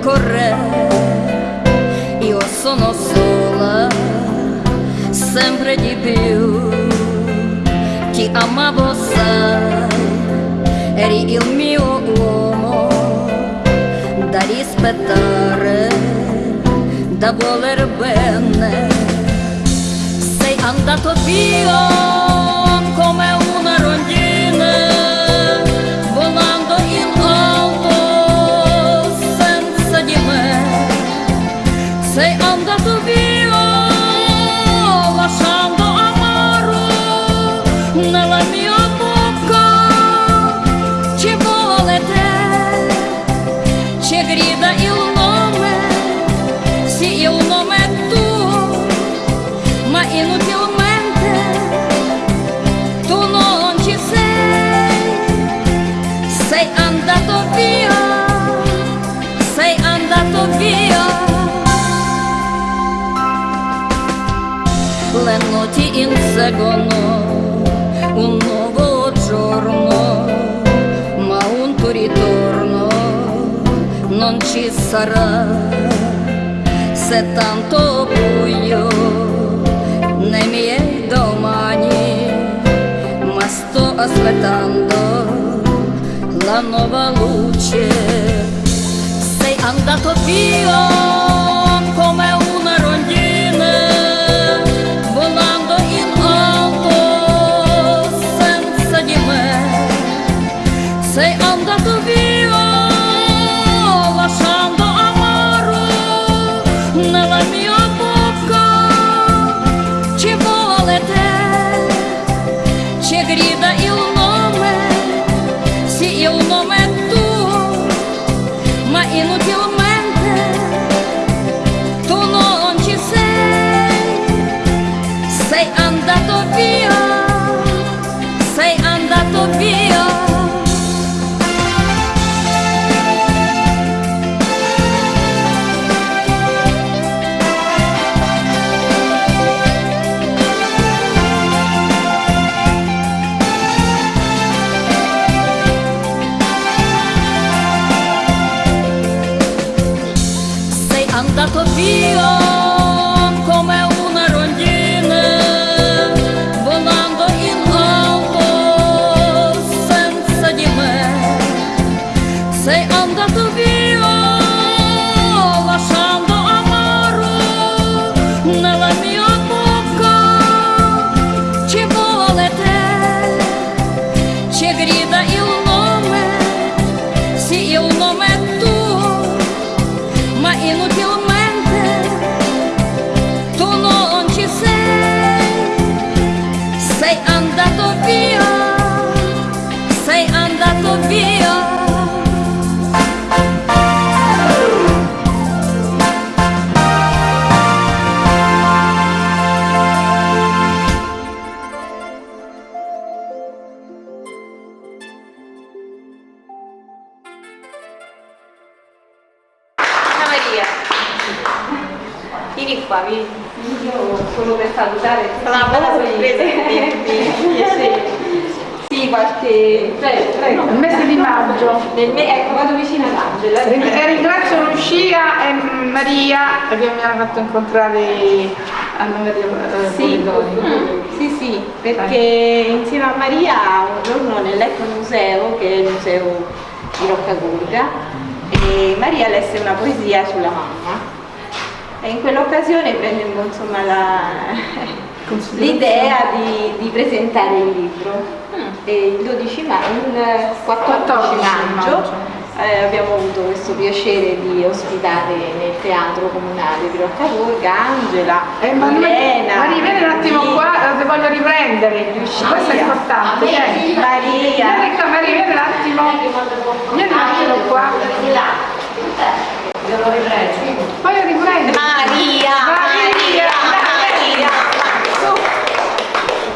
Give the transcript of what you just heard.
tempo corre, io sono sola, sempre di più. Ti amavo, sai, eri il mio uomo da rispettare, da voler bene. Sei andato via andato via, sei andato via. Le notti inseguono un nuovo giorno, ma un tuo ritorno non ci sarà. Se tanto buio nei miei domani, ma sto aspettando la nuova luce. Sei andato via come una rondine, volando in alto senza di me. Sei andato via lasciando amaro nella mia querida you. Maria, vieni qua, vieni. Io solo per salutare la sorpresa Sì, qualche... Prego, prego. Il mese di maggio. Nel me... Ecco, vado vicino ad Angela. E ringrazio Lucia e Maria che mi hanno fatto incontrare Anna Maria eh, Sì, mm, sì, sì, perché insieme a Maria un giorno nell'Eco Museo, che è il museo di Roccagurga, e Maria lesse una poesia sulla mamma. E in quell'occasione prende insomma la- l'idea di, di presentare il libro. E il 12 maggio, il 14 14 maggio eh, abbiamo avuto questo piacere di ospitare nel teatro comunale di Roccagurga Angela, Eh, ma Milena, Maria, vieni un attimo Rita, qua, ti voglio riprendere. Questo è importante. Maria. Vieni qua, Maria, vieni un attimo lo riprendo. Poi. Maria! Maria.